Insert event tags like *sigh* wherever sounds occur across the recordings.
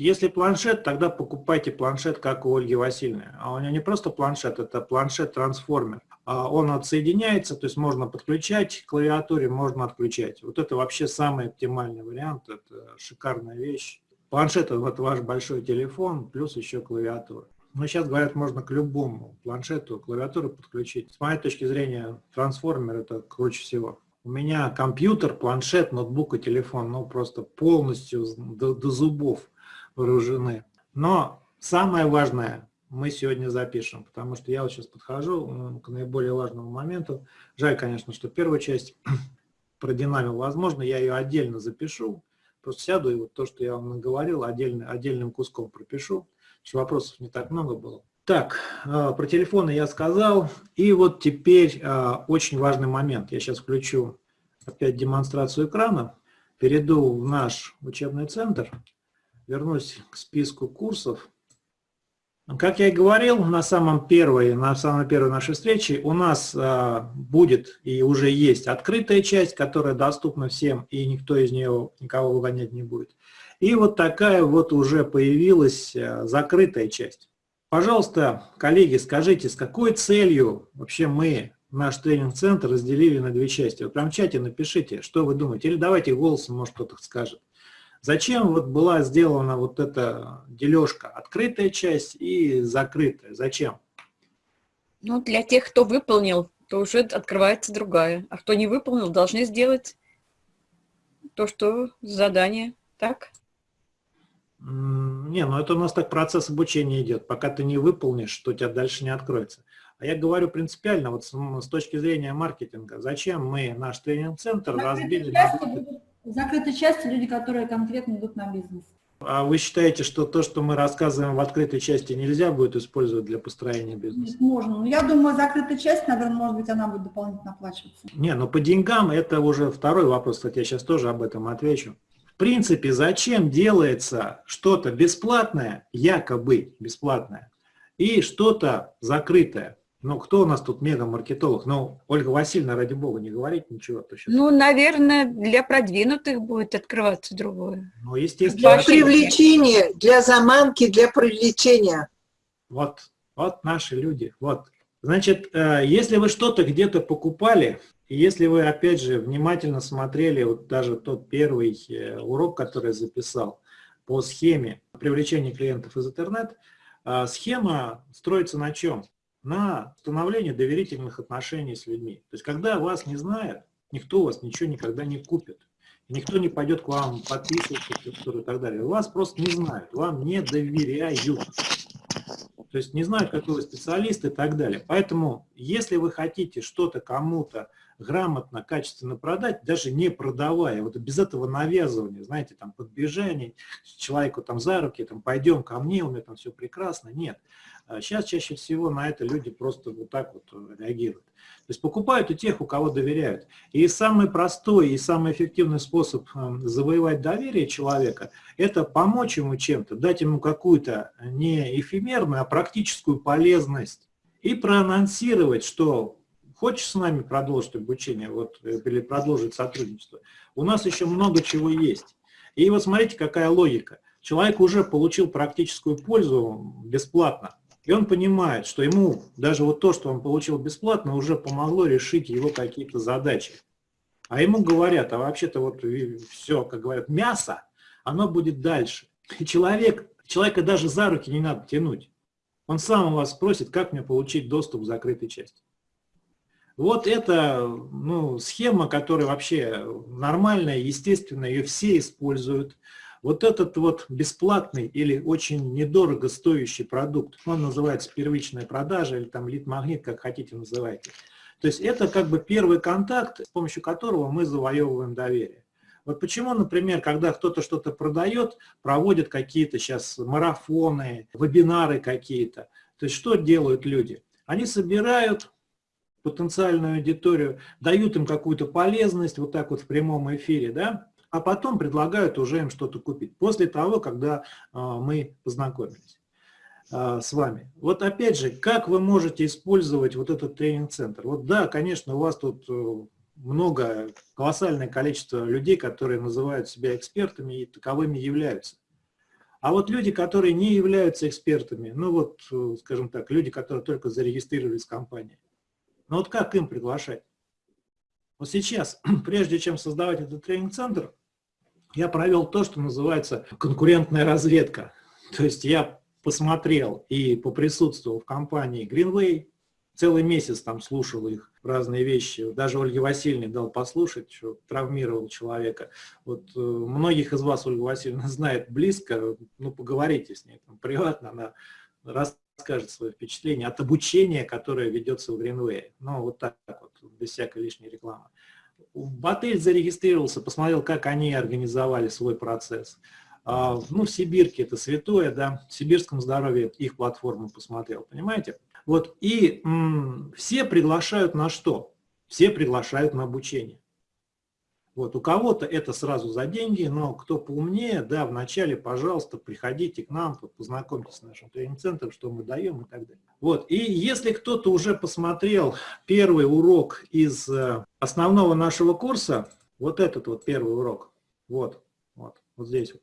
если планшет, тогда покупайте планшет, как у Ольги Васильевны. А у нее не просто планшет, это планшет-трансформер. А он отсоединяется, то есть можно подключать к клавиатуре, можно отключать. Вот это вообще самый оптимальный вариант, это шикарная вещь. Планшет – вот ваш большой телефон, плюс еще клавиатура. Но сейчас, говорят, можно к любому планшету клавиатуру подключить. С моей точки зрения, трансформер – это круче всего. У меня компьютер, планшет, ноутбук и телефон, ну, просто полностью до, до зубов вооружены. Но самое важное мы сегодня запишем, потому что я вот сейчас подхожу к наиболее важному моменту. Жаль, конечно, что первую часть *clears throat* продинамил. Возможно, я ее отдельно запишу, просто сяду и вот то, что я вам наговорил, отдельно, отдельным куском пропишу, что вопросов не так много было. Так, а, про телефоны я сказал. И вот теперь а, очень важный момент. Я сейчас включу опять демонстрацию экрана, перейду в наш учебный центр, вернусь к списку курсов. Как я и говорил, на самом первой, на самой первой нашей встрече у нас а, будет и уже есть открытая часть, которая доступна всем, и никто из нее никого выгонять не будет. И вот такая вот уже появилась закрытая часть. Пожалуйста, коллеги, скажите, с какой целью вообще мы наш тренинг-центр разделили на две части? Вот прям в чате напишите, что вы думаете, или давайте голосом, может кто-то скажет. Зачем вот была сделана вот эта дележка, открытая часть и закрытая? Зачем? Ну, для тех, кто выполнил, то уже открывается другая. А кто не выполнил, должны сделать то, что задание. Так? Не, ну это у нас так процесс обучения идет. Пока ты не выполнишь, что у тебя дальше не откроется. А я говорю принципиально, вот с, с точки зрения маркетинга, зачем мы наш тренинг-центр разбили... Части, в закрытой части люди, которые конкретно идут на бизнес. А вы считаете, что то, что мы рассказываем в открытой части, нельзя будет использовать для построения бизнеса? Можно. Но я думаю, закрытая часть, наверное, может быть, она будет дополнительно оплачиваться. Не, ну по деньгам это уже второй вопрос. Кстати, я сейчас тоже об этом отвечу принципе, зачем делается что-то бесплатное, якобы бесплатное, и что-то закрытое? Ну, кто у нас тут мега-маркетолог? Ну, Ольга Васильевна, ради бога, не говорить ничего. То сейчас... Ну, наверное, для продвинутых будет открываться другое. Ну, естественно. Для привлечения, для заманки, для привлечения. Вот, вот наши люди, вот. Значит, э, если вы что-то где-то покупали, и если вы, опять же, внимательно смотрели вот даже тот первый э, урок, который я записал по схеме привлечения клиентов из интернет, э, схема строится на чем? На становлении доверительных отношений с людьми. То есть, когда вас не знают, никто у вас ничего никогда не купит. Никто не пойдет к вам подписываться и так далее. Вас просто не знают, вам не доверяют. То есть не знают, какой вы специалист и так далее. Поэтому, если вы хотите что-то кому-то грамотно, качественно продать, даже не продавая, вот без этого навязывания, знаете, там подбежание, человеку там за руки, там пойдем ко мне, у меня там все прекрасно, нет. Сейчас а чаще всего на это люди просто вот так вот реагируют. То есть покупают у тех, у кого доверяют. И самый простой и самый эффективный способ эм, завоевать доверие человека – это помочь ему чем-то, дать ему какую-то не эфемерную, а практическую полезность и проанонсировать, что хочешь с нами продолжить обучение вот, э, или продолжить сотрудничество, у нас еще много чего есть. И вот смотрите, какая логика. Человек уже получил практическую пользу бесплатно. И он понимает, что ему даже вот то, что он получил бесплатно, уже помогло решить его какие-то задачи. А ему говорят, а вообще-то вот все, как говорят, мясо, оно будет дальше. И человек, человека даже за руки не надо тянуть. Он сам у вас спросит, как мне получить доступ к закрытой части. Вот это ну, схема, которая вообще нормальная, естественная, ее все используют. Вот этот вот бесплатный или очень недорого стоящий продукт, он называется первичная продажа или там лид-магнит, как хотите называйте. То есть это как бы первый контакт, с помощью которого мы завоевываем доверие. Вот почему, например, когда кто-то что-то продает, проводят какие-то сейчас марафоны, вебинары какие-то. То есть что делают люди? Они собирают потенциальную аудиторию, дают им какую-то полезность, вот так вот в прямом эфире, да, а потом предлагают уже им что-то купить, после того, когда а, мы познакомились а, с вами. Вот опять же, как вы можете использовать вот этот тренинг-центр? Вот да, конечно, у вас тут э, много, колоссальное количество людей, которые называют себя экспертами и таковыми являются. А вот люди, которые не являются экспертами, ну вот, э, скажем так, люди, которые только зарегистрировались в компании, ну вот как им приглашать? Вот сейчас, *clears throat* прежде чем создавать этот тренинг-центр, я провел то, что называется конкурентная разведка. То есть я посмотрел и поприсутствовал в компании Greenway, целый месяц там слушал их разные вещи. Даже Ольге Васильевне дал послушать, что травмировал человека. Вот э, многих из вас Ольга Васильевна знает близко, ну поговорите с ней там, приватно, она расскажет свое впечатление от обучения, которое ведется в Greenway. Ну вот так вот, без всякой лишней рекламы. В Батель зарегистрировался, посмотрел, как они организовали свой процесс. А, ну, в Сибирке это святое, да, в сибирском здоровье их платформу посмотрел, понимаете? Вот, и все приглашают на что? Все приглашают на обучение. Вот, у кого-то это сразу за деньги, но кто поумнее, да, вначале, пожалуйста, приходите к нам, познакомьтесь с нашим тренинг-центром, что мы даем и так далее. Вот, и если кто-то уже посмотрел первый урок из э, основного нашего курса, вот этот вот первый урок, вот, вот, вот здесь вот,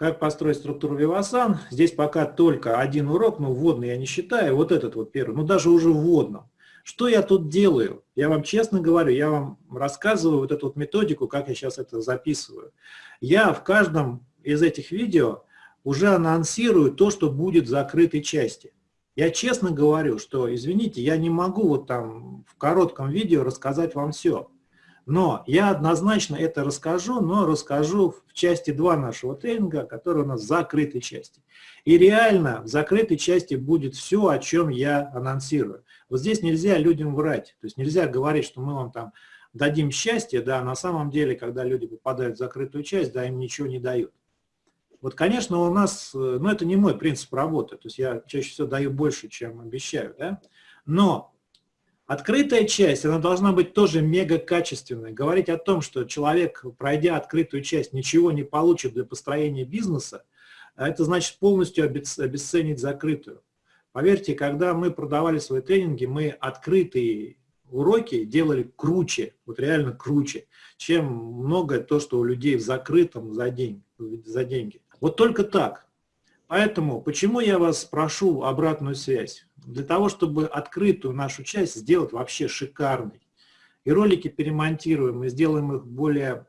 как построить структуру Вивасан. Здесь пока только один урок, но вводный я не считаю. Вот этот вот первый, ну даже уже вводном. Что я тут делаю? Я вам честно говорю, я вам рассказываю вот эту вот методику, как я сейчас это записываю. Я в каждом из этих видео уже анонсирую то, что будет в закрытой части. Я честно говорю, что, извините, я не могу вот там в коротком видео рассказать вам все. Но я однозначно это расскажу, но расскажу в части 2 нашего тренинга, который у нас в закрытой части. И реально в закрытой части будет все, о чем я анонсирую. Вот здесь нельзя людям врать, то есть нельзя говорить, что мы вам там дадим счастье, да, на самом деле, когда люди попадают в закрытую часть, да, им ничего не дают. Вот, конечно, у нас, ну, это не мой принцип работы, то есть я чаще всего даю больше, чем обещаю, да, но Открытая часть, она должна быть тоже мега качественной. Говорить о том, что человек, пройдя открытую часть, ничего не получит для построения бизнеса, а это значит полностью обесценить закрытую. Поверьте, когда мы продавали свои тренинги, мы открытые уроки делали круче, вот реально круче, чем многое то, что у людей в закрытом за деньги. За деньги. Вот только так. Поэтому, почему я вас прошу обратную связь? Для того, чтобы открытую нашу часть сделать вообще шикарной. И ролики перемонтируем, и сделаем их более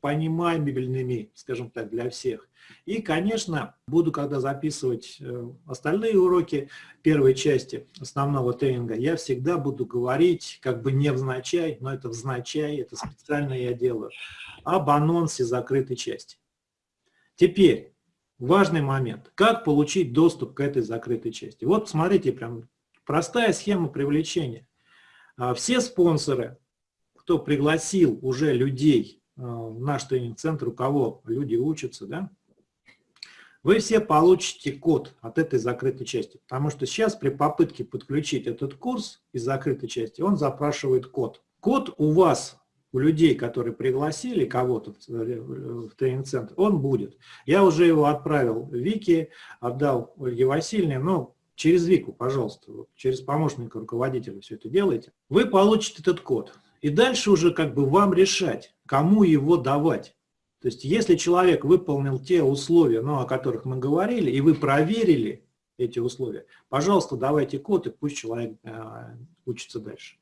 понимаемыми, скажем так, для всех. И, конечно, буду, когда записывать э, остальные уроки первой части основного тренинга, я всегда буду говорить, как бы не взначай, но это взначай, это специально я делаю, об анонсе закрытой части. Теперь, важный момент. Как получить доступ к этой закрытой части? Вот смотрите, прям простая схема привлечения. А, все спонсоры, кто пригласил уже людей в наш тренинг-центр, у кого люди учатся, да, вы все получите код от этой закрытой части. Потому что сейчас при попытке подключить этот курс из закрытой части, он запрашивает код. Код у вас у людей, которые пригласили кого-то в тренинг-центр, он будет. Я уже его отправил Вике, отдал Ольге Васильевне, но через Вику, пожалуйста, через помощника руководителя все это делайте. Вы получите этот код. И дальше уже как бы вам решать, кому его давать. То есть если человек выполнил те условия, ну, о которых мы говорили, и вы проверили эти условия, пожалуйста, давайте код, и пусть человек э, учится дальше.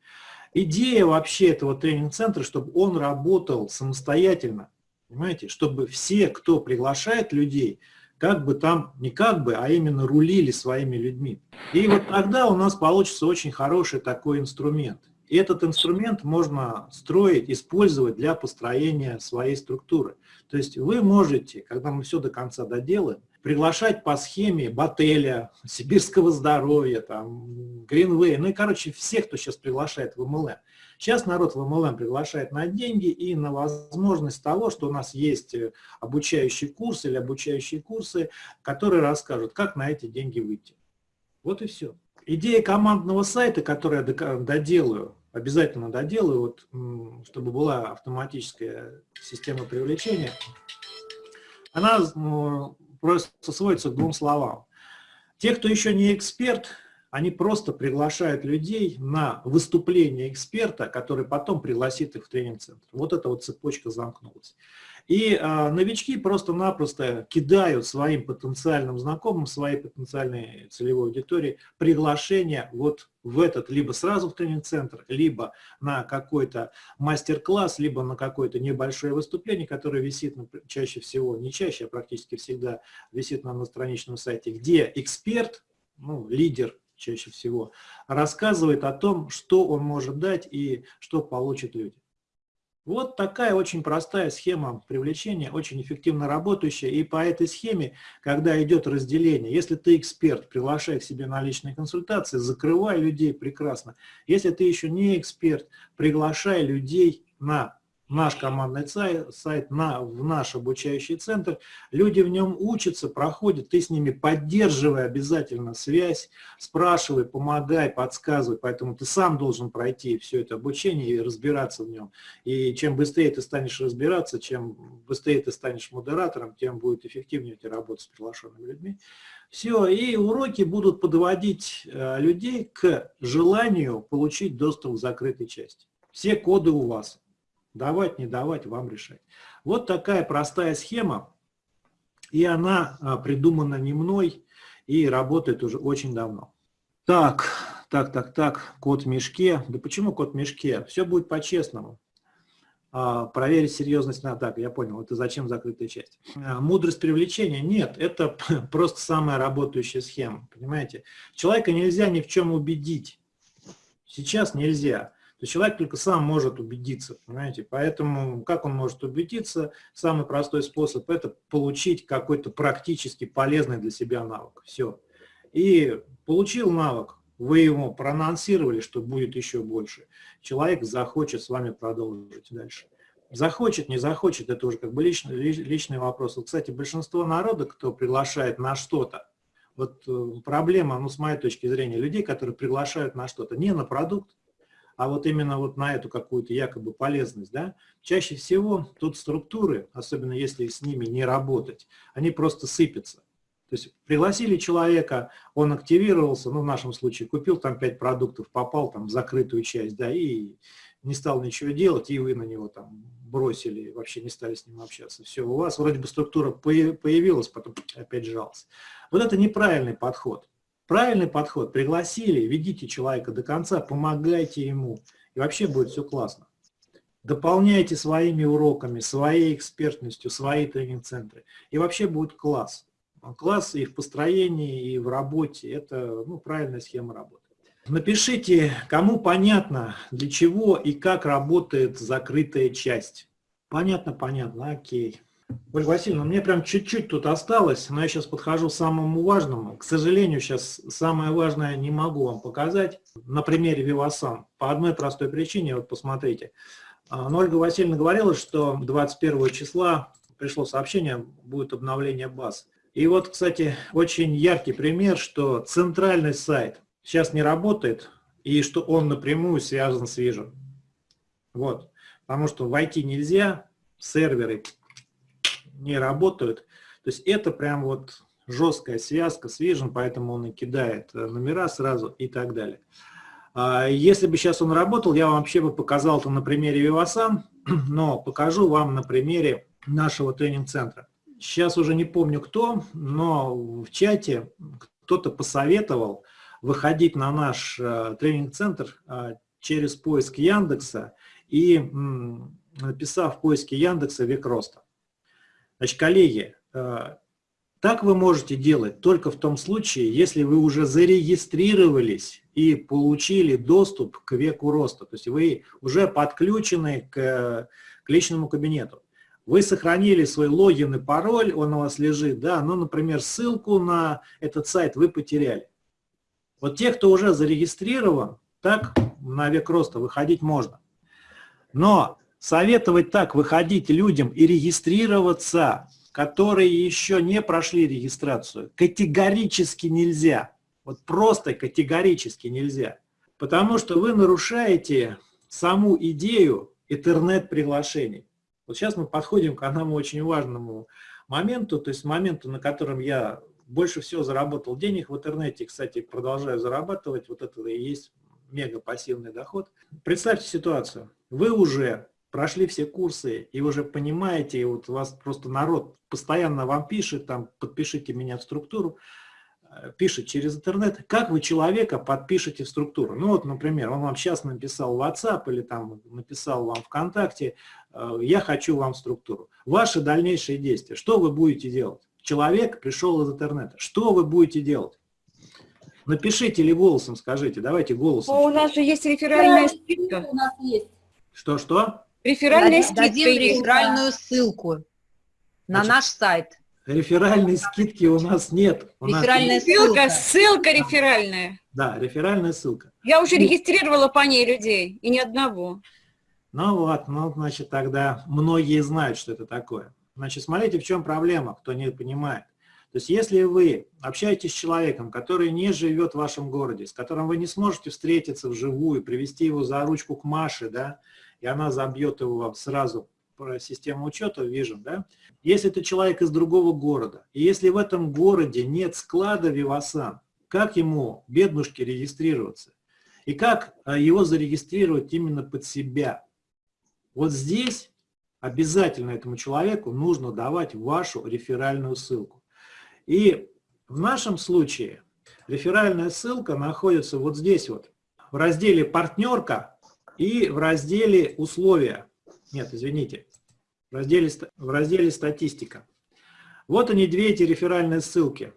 Идея вообще этого тренинг-центра, чтобы он работал самостоятельно, понимаете, чтобы все, кто приглашает людей, как бы там, не как бы, а именно рулили своими людьми. И вот тогда у нас получится очень хороший такой инструмент. И этот инструмент можно строить, использовать для построения своей структуры. То есть вы можете, когда мы все до конца доделаем, приглашать по схеме Бателя, Сибирского здоровья, там, Greenway, ну и, короче, всех, кто сейчас приглашает в МЛМ. Сейчас народ в МЛМ приглашает на деньги и на возможность того, что у нас есть э, обучающий курс или обучающие курсы, которые расскажут, как на эти деньги выйти. Вот и все. Идея командного сайта, которую я доделаю, обязательно доделаю, вот, чтобы была автоматическая система привлечения, она просто сводится к двум словам. Те, кто еще не эксперт, они просто приглашают людей на выступление эксперта, который потом пригласит их в тренинг-центр. Вот эта вот цепочка замкнулась. И а, новички просто-напросто кидают своим потенциальным знакомым, своей потенциальной целевой аудитории приглашение вот в этот, либо сразу в тренинг-центр, либо на какой-то мастер-класс, либо на какое-то небольшое выступление, которое висит на, чаще всего, не чаще, а практически всегда висит на, на страничном сайте, где эксперт, ну, лидер чаще всего, рассказывает о том, что он может дать и что получат люди. Вот такая очень простая схема привлечения, очень эффективно работающая. И по этой схеме, когда идет разделение, если ты эксперт, приглашай к себе на личные консультации, закрывай людей прекрасно. Если ты еще не эксперт, приглашай людей на наш командный сайт, сайт на, в наш обучающий центр. Люди в нем учатся, проходят, ты с ними поддерживай обязательно связь, спрашивай, помогай, подсказывай. Поэтому ты сам должен пройти все это обучение и разбираться в нем. И чем быстрее ты станешь разбираться, чем быстрее ты станешь модератором, тем будет эффективнее у тебя работа с приглашенными людьми. Все, и уроки будут подводить э, людей к желанию получить доступ к закрытой части. Все коды у вас. Давать, не давать, вам решать. Вот такая простая схема, и она а, придумана не мной и работает уже очень давно. Так, так, так, так, код в мешке. Да почему код в мешке? Все будет по-честному. А, проверить серьезность на атаку. Я понял, это зачем закрытая часть. А, мудрость привлечения? Нет, это *laughs* просто самая работающая схема. Понимаете? Человека нельзя ни в чем убедить. Сейчас нельзя то человек только сам может убедиться, понимаете? Поэтому как он может убедиться? Самый простой способ – это получить какой-то практически полезный для себя навык. Все. И получил навык, вы ему проанонсировали, что будет еще больше. Человек захочет с вами продолжить дальше. Захочет, не захочет, это уже как бы личный, личный вопрос. Вот, кстати, большинство народа, кто приглашает на что-то, вот э, проблема, ну, с моей точки зрения, людей, которые приглашают на что-то, не на продукт, а вот именно вот на эту какую-то якобы полезность, да, чаще всего тут структуры, особенно если с ними не работать, они просто сыпятся. То есть пригласили человека, он активировался, ну в нашем случае купил там 5 продуктов, попал там в закрытую часть, да, и не стал ничего делать, и вы на него там бросили, вообще не стали с ним общаться. Все, у вас вроде бы структура появилась, потом опять сжалась. Вот это неправильный подход. Правильный подход, пригласили, ведите человека до конца, помогайте ему, и вообще будет все классно. Дополняйте своими уроками, своей экспертностью, свои тренинг-центры, и вообще будет класс. Класс и в построении, и в работе, это ну, правильная схема работы. Напишите, кому понятно, для чего и как работает закрытая часть. Понятно, понятно, окей. Ольга Васильевна, мне прям чуть-чуть тут осталось, но я сейчас подхожу к самому важному. К сожалению, сейчас самое важное не могу вам показать на примере Вивасан. По одной простой причине, вот посмотрите. А, но Ольга Васильевна говорила, что 21 числа пришло сообщение, будет обновление баз. И вот, кстати, очень яркий пример, что центральный сайт сейчас не работает, и что он напрямую связан с Vision. Вот. Потому что войти нельзя, серверы не работают. То есть это прям вот жесткая связка с Vision, поэтому он и кидает э, номера сразу и так далее. А если бы сейчас он работал, я вам вообще бы показал это на примере Vivasan, *clears throat* но покажу вам на примере нашего тренинг-центра. Сейчас уже не помню кто, но в чате кто-то посоветовал выходить на наш э, тренинг-центр э, через поиск Яндекса и написав в поиске Яндекса «Век роста». Значит, коллеги, э, так вы можете делать только в том случае, если вы уже зарегистрировались и получили доступ к веку роста. То есть вы уже подключены к, к личному кабинету. Вы сохранили свой логин и пароль, он у вас лежит, да, но, например, ссылку на этот сайт вы потеряли. Вот те, кто уже зарегистрирован, так на век роста выходить можно. Но советовать так выходить людям и регистрироваться, которые еще не прошли регистрацию, категорически нельзя. Вот просто категорически нельзя. Потому что вы нарушаете саму идею интернет-приглашений. Вот сейчас мы подходим к одному очень важному моменту, то есть моменту, на котором я больше всего заработал денег в интернете, кстати, продолжаю зарабатывать, вот это и есть мега пассивный доход. Представьте ситуацию. Вы уже прошли все курсы и уже понимаете, и вот у вас просто народ постоянно вам пишет, там, подпишите меня в структуру, э, пишет через интернет, как вы человека подпишете в структуру. Ну вот, например, он вам сейчас написал в WhatsApp или там написал вам ВКонтакте, э, я хочу вам в структуру. Ваши дальнейшие действия, что вы будете делать? Человек пришел из интернета, что вы будете делать? Напишите или голосом скажите, давайте голосом. О, у нас же есть реферальная скидка. У нас есть. Что-что? Реферальная скидка Дадим реферальную ссылку на Значит, наш сайт. Реферальной скидки у нас нет. У нас Реферальная Ссылка, ссылка. ссылка реферальная. Да, реферальная ссылка. Я уже Ну. регистрировала по ней людей, и ни одного. Ну вот, ну, значит, тогда многие знают, что это такое. Значит, смотрите, в чем проблема, кто не понимает. То есть, если вы общаетесь с человеком, который не живет в вашем городе, с которым вы не сможете встретиться вживую, привести его за ручку к Маше, да, и она забьет его вам сразу про систему учета Vision, да, если это человек из другого города, и если в этом городе нет склада Вивасан, как ему, беднушке, регистрироваться? И как а, его зарегистрировать именно под себя? Вот здесь обязательно этому человеку нужно давать вашу реферальную ссылку. И в нашем случае реферальная ссылка находится вот здесь вот, в разделе «Партнерка» и в разделе «Условия». Нет, извините, в разделе, в разделе «Статистика». Вот они, две эти реферальные ссылки.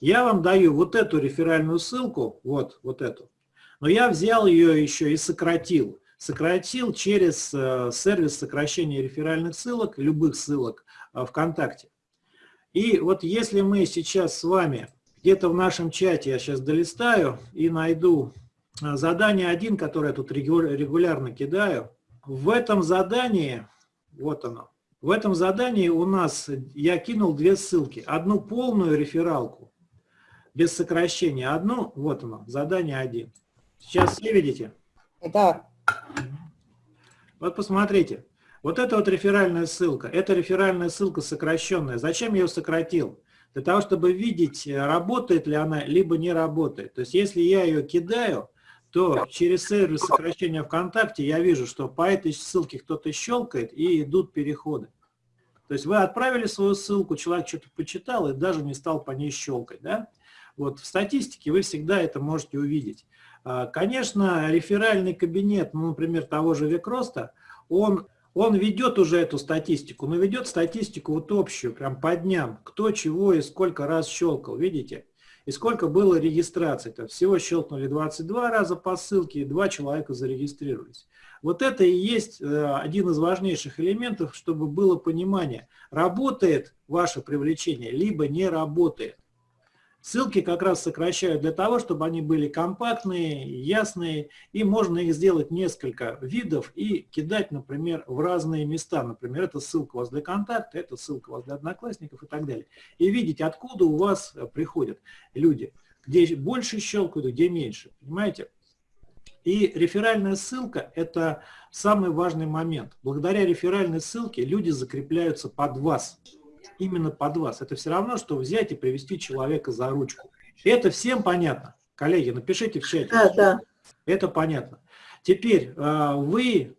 Я вам даю вот эту реферальную ссылку, вот, вот эту, но я взял ее еще и сократил. Сократил через э, сервис сокращения реферальных ссылок, любых ссылок э, ВКонтакте. И вот если мы сейчас с вами где-то в нашем чате, я сейчас долистаю и найду задание 1, которое я тут регу- регулярно кидаю, в этом задании, вот оно, в этом задании у нас я кинул две ссылки. Одну полную рефералку, без сокращения, одну, вот оно, задание 1. Сейчас все видите? Да. Вот посмотрите. Вот это вот реферальная ссылка. Это реферальная ссылка сокращенная. Зачем я ее сократил? Для того, чтобы видеть, работает ли она, либо не работает. То есть, если я ее кидаю, то через сервис сокращения ВКонтакте я вижу, что по этой ссылке кто-то щелкает и идут переходы. То есть вы отправили свою ссылку, человек что-то почитал и даже не стал по ней щелкать. Да? Вот в статистике вы всегда это можете увидеть. А, Конечно, реферальный кабинет, ну, например, того же Векроста, он, он ведет уже эту статистику, но ведет статистику вот общую, прям по дням, кто чего и сколько раз щелкал, видите? И сколько было регистраций. -то. Всего щелкнули 22 раза по ссылке, и два человека зарегистрировались. Вот это и есть э, один из важнейших элементов, чтобы было понимание, работает ваше привлечение, либо не работает. Ссылки как раз сокращают для того, чтобы они были компактные, ясные, и можно их сделать несколько видов и кидать, например, в разные места. Например, это ссылка у вас для контакта, это ссылка у вас для одноклассников и так далее. И видеть, откуда у вас приходят люди, где больше щелкают, где меньше. Понимаете? И реферальная ссылка – это самый важный момент. Благодаря реферальной ссылке люди закрепляются под вас именно под вас. Это все равно, что взять и привести человека за ручку. Это всем понятно? Коллеги, напишите в чате. Да, да. Это понятно. Теперь э, вы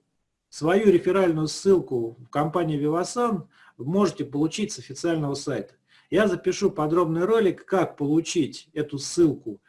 свою реферальную ссылку в компании Vivasan можете получить с официального сайта. Я запишу подробный ролик, как получить эту ссылку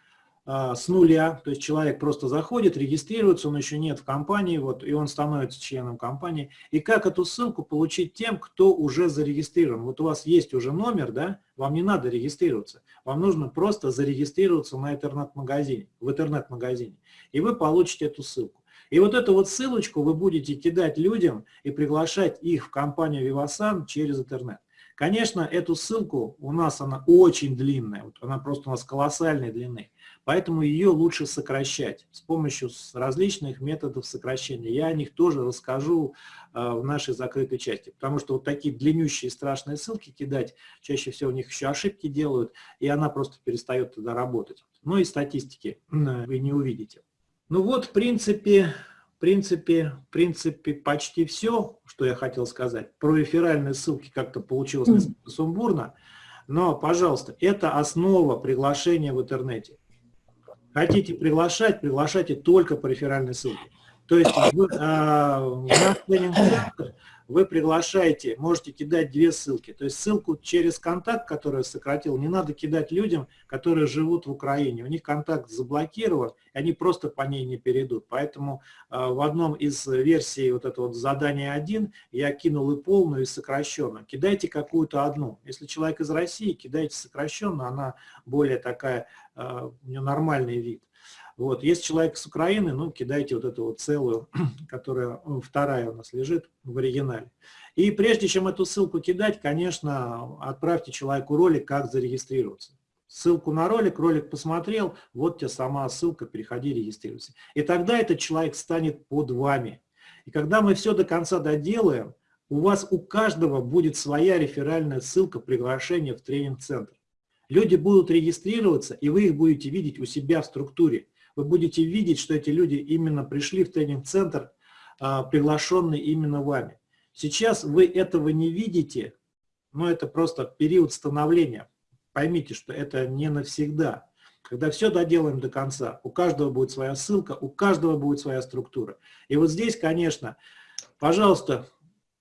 с нуля, то есть человек просто заходит, регистрируется, он еще нет в компании, вот, и он становится членом компании. И как эту ссылку получить тем, кто уже зарегистрирован? Вот у вас есть уже номер, да, вам не надо регистрироваться, вам нужно просто зарегистрироваться на интернет-магазине, в интернет-магазине, и вы получите эту ссылку. И вот эту вот ссылочку вы будете кидать людям и приглашать их в компанию Vivasan через интернет. Конечно, эту ссылку у нас она очень длинная, вот она просто у нас колоссальной длины. Поэтому ее лучше сокращать с помощью различных методов сокращения. Я о них тоже расскажу э, в нашей закрытой части. Потому что вот такие длиннющие страшные ссылки кидать, чаще всего у них еще ошибки делают, и она просто перестает тогда работать. Ну и статистики вы не увидите. Ну вот, в принципе, в принципе, в принципе, почти все, что я хотел сказать. Про реферальные ссылки как-то получилось несколько сумбурно. Но, пожалуйста, это основа приглашения в интернете. Хотите приглашать, приглашайте только по реферальной ссылке. То есть вы, а, в наш тренинг-центр вы приглашаете, можете кидать две ссылки. То есть ссылку через контакт, который сократил, не надо кидать людям, которые живут в Украине. У них контакт заблокирован, и они просто по ней не перейдут. Поэтому а, в одном из версий вот этого вот задания 1 я кинул и полную, и сокращенную. Кидайте какую-то одну. Если человек из России, кидайте сокращенную, она более такая, а, у нее нормальный вид. Вот. Если человек с Украины, ну, кидайте вот эту вот целую, *clears throat* которая вторая у нас лежит в оригинале. И прежде чем эту ссылку кидать, конечно, отправьте человеку ролик, как зарегистрироваться. Ссылку на ролик, ролик посмотрел, вот тебе сама ссылка, переходи, регистрируйся. И тогда этот человек станет под вами. И когда мы все до конца доделаем, у вас у каждого будет своя реферальная ссылка приглашения в тренинг-центр. Люди будут регистрироваться, и вы их будете видеть у себя в структуре вы будете видеть, что эти люди именно пришли в тренинг-центр, а, приглашенные именно вами. Сейчас вы этого не видите, но это просто период становления. Поймите, что это не навсегда. Когда все доделаем до конца, у каждого будет своя ссылка, у каждого будет своя структура. И вот здесь, конечно, пожалуйста,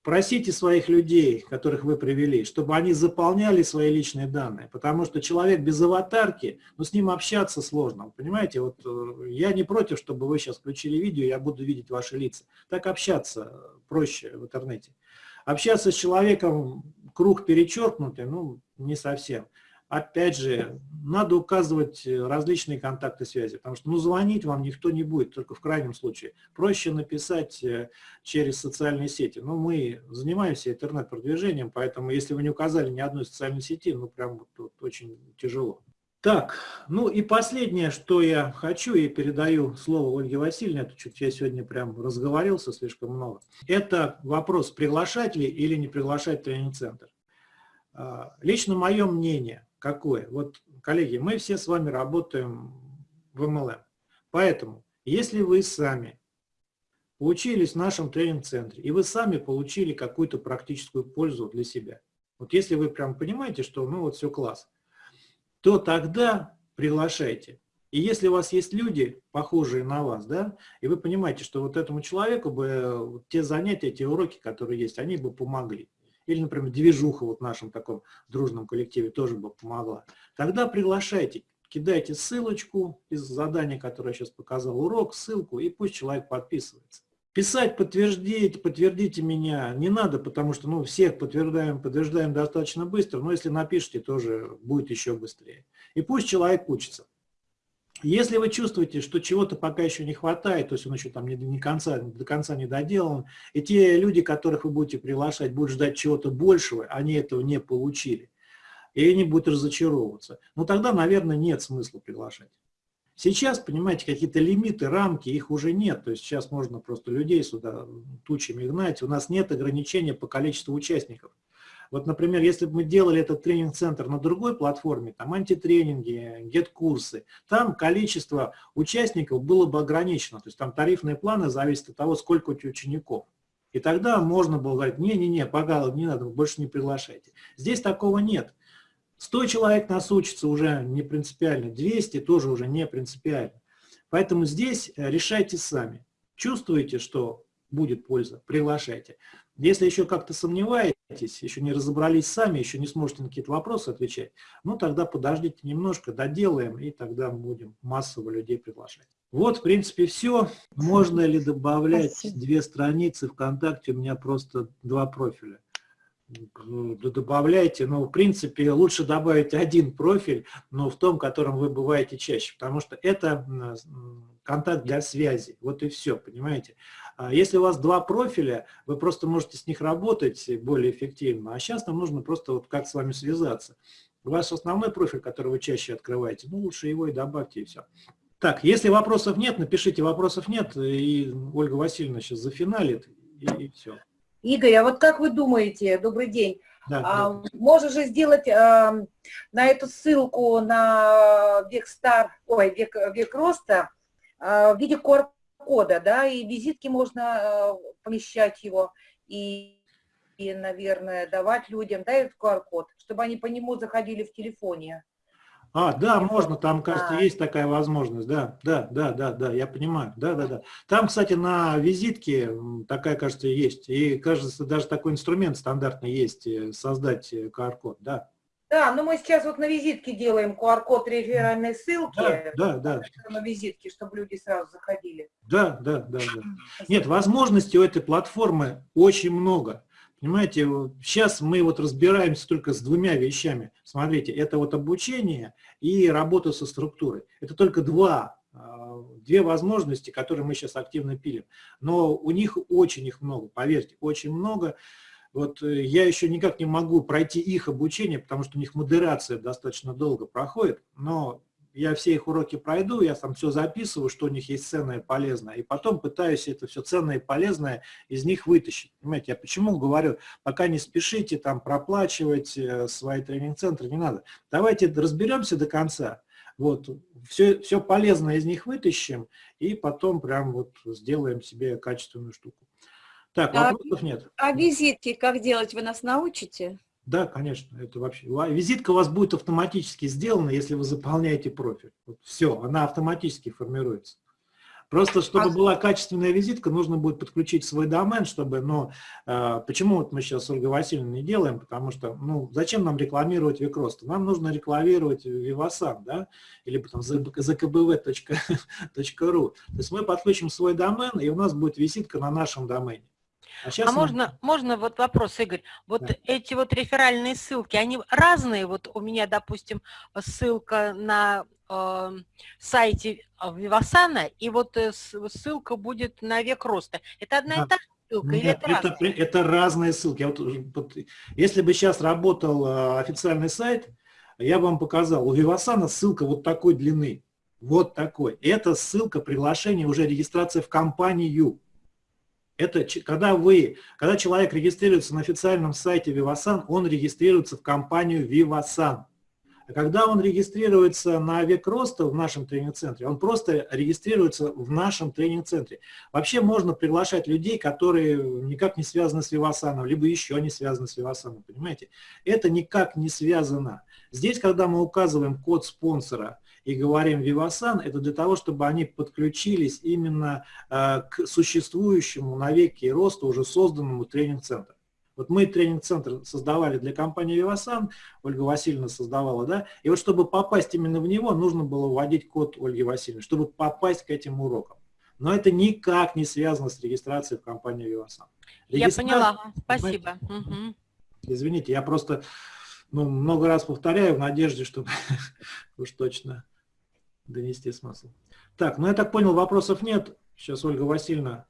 Просите своих людей, которых вы привели, чтобы они заполняли свои личные данные, потому что человек без аватарки, ну с ним общаться сложно, понимаете, вот э, я не против, чтобы вы сейчас включили видео, я буду видеть ваши лица. Так общаться проще в интернете. Общаться с человеком, круг перечеркнутый, ну не совсем опять же, надо указывать э, различные контакты связи, потому что ну, звонить вам никто не будет, только в крайнем случае. Проще написать э, через социальные сети. Но ну, мы занимаемся интернет-продвижением, поэтому если вы не указали ни одной социальной сети, ну прям вот очень тяжело. Так, ну и последнее, что я хочу, и передаю слово Ольге Васильевне, это чуть я сегодня прям разговорился слишком много, это вопрос, приглашать ли или не приглашать тренинг-центр. А, лично мое мнение, какое? Вот, коллеги, мы все с вами работаем в MLM. Поэтому, если вы сами учились в нашем тренинг-центре, и вы сами получили какую-то практическую пользу для себя, вот если вы прям понимаете, что ну вот все класс, то тогда приглашайте. И если у вас есть люди, похожие на вас, да, и вы понимаете, что вот этому человеку бы те занятия, те уроки, которые есть, они бы помогли или, например, движуха вот в нашем таком дружном коллективе тоже бы помогла, тогда приглашайте, кидайте ссылочку из задания, которое я сейчас показал, урок, ссылку, и пусть человек подписывается. Писать подтвердите, подтвердите меня не надо, потому что ну, всех подтверждаем, подтверждаем достаточно быстро, но если напишите, тоже будет еще быстрее. И пусть человек учится. Если вы чувствуете, что чего-то пока еще не хватает, то есть он еще там не, не конца, до конца не доделан, и те люди, которых вы будете приглашать, будут ждать чего-то большего, они этого не получили, и они будут разочаровываться, ну тогда, наверное, нет смысла приглашать. Сейчас, понимаете, какие-то лимиты, рамки, их уже нет. То есть сейчас можно просто людей сюда тучами гнать. У нас нет ограничения по количеству участников. Вот, например, если бы мы делали этот тренинг-центр на другой платформе, там антитренинги, гет-курсы, там количество участников было бы ограничено. То есть там тарифные планы зависят от того, сколько у тебя учеников. И тогда можно было говорить, не-не-не, пожалуйста, не надо, больше не приглашайте. Здесь такого нет. 100 человек нас учатся уже не принципиально, 200 тоже уже не принципиально. Поэтому здесь э, решайте сами. Чувствуете, что будет польза, приглашайте. Если еще как-то сомневаетесь, еще не разобрались сами, еще не сможете на какие-то вопросы отвечать, ну тогда подождите немножко, доделаем, и тогда будем массово людей приглашать. Вот, в принципе, все. Можно ли добавлять Спасибо. две страницы ВКонтакте? У меня просто два профиля. Добавляйте, но в принципе лучше добавить один профиль, но в том, котором вы бываете чаще, потому что это контакт для связи, вот и все, понимаете. А если у вас два профиля, вы просто можете с них работать более эффективно, а сейчас нам нужно просто вот как с вами связаться. Ваш основной профиль, который вы чаще открываете, ну лучше его и добавьте, и все. Так, если вопросов нет, напишите, вопросов нет, и Ольга Васильевна сейчас зафиналит, и, и все. Игорь, а вот как вы думаете, добрый день, да, а, да. можно же сделать а, на эту ссылку на век стар, ой, век, век роста а, в виде QR кода, да, и визитки можно э, помещать его, и, и, наверное, давать людям, да, этот QR-код, чтобы они по нему заходили в телефоне. А, да, можно, там, кажется, А. есть такая возможность, да, да, да, да, да, я понимаю, да, да, да. Там, кстати, на визитке такая, кажется, есть, и, кажется, даже такой инструмент стандартный есть, э, создать э, QR-код, да. Да, но мы сейчас вот на визитке делаем QR-код реферальной ссылки. Да, да, да, На визитке, чтобы люди сразу заходили. да, да, да, да. Нет, возможностей у этой платформы очень много. Понимаете, сейчас мы вот разбираемся только с двумя вещами. Смотрите, это вот обучение и работа со структурой. Это только два, а, две возможности, которые мы сейчас активно пилим. Но у них очень их много, поверьте, очень много. Вот э, я еще никак не могу пройти их обучение, потому что у них модерация достаточно долго проходит, но я все их уроки пройду, я там все записываю, что у них есть ценное и полезное, и потом пытаюсь это все ценное и полезное из них вытащить. Понимаете, я почему говорю, пока не спешите там проплачивать э, свои тренинг-центры, не надо. Давайте разберемся до конца, вот, все, все полезное из них вытащим, и потом прям вот сделаем себе качественную штуку. Так, А- вопросов нет? А визитки как делать, вы нас научите? Да, конечно, это вообще. Визитка у вас будет автоматически сделана, если вы заполняете профиль. Вот все, она автоматически формируется. Просто, чтобы А- была качественная визитка, нужно будет подключить свой домен, чтобы, но э, почему вот мы сейчас с Ольгой Васильевной не делаем, потому что, ну, зачем нам рекламировать Викроста? Нам нужно рекламировать Vivasan, да, или потом zkbv.ru. *laughs* То есть мы подключим свой домен, и у нас будет визитка на нашем домене. Сейчас А можно, можно вот вопрос, Игорь? Вот Да. эти вот реферальные ссылки, они разные? Вот у меня, допустим, ссылка на э, сайте Вивасана, и вот э, ссылка будет на век роста. Это одна Да. и та же ссылка или Нет, это это, разные? это разные ссылки. Я вот вот если бы сейчас работал э, официальный сайт, я бы вам показал. У Вивасана ссылка вот такой длины. Вот такой. Это ссылка приглашения, уже регистрация в компанию. Это когда вы, когда человек регистрируется на официальном сайте Vivasan, он регистрируется в компанию Vivasan. А когда он регистрируется на век роста в нашем тренинг-центре, он просто регистрируется в нашем тренинг-центре. Вообще можно приглашать людей, которые никак не связаны с Вивасаном, либо еще не связаны с Вивасаном, понимаете? Это никак не связано. Здесь, когда мы указываем код спонсора и говорим Вивасан, это для того, чтобы они подключились именно э, к существующему на веки роста уже созданному тренинг-центру. Вот мы тренинг-центр создавали для компании Вивасан, Ольга Васильевна создавала, да, и вот чтобы попасть именно в него, нужно было вводить код Ольги Васильевны, чтобы попасть к этим урокам. Но это никак не связано с регистрацией в компании Вивасан. Я поняла, спасибо. Извините, я просто ну, много раз повторяю в надежде, чтобы *laughs* уж точно донести смысл. Так, ну я так понял, вопросов нет. Сейчас Ольга Васильевна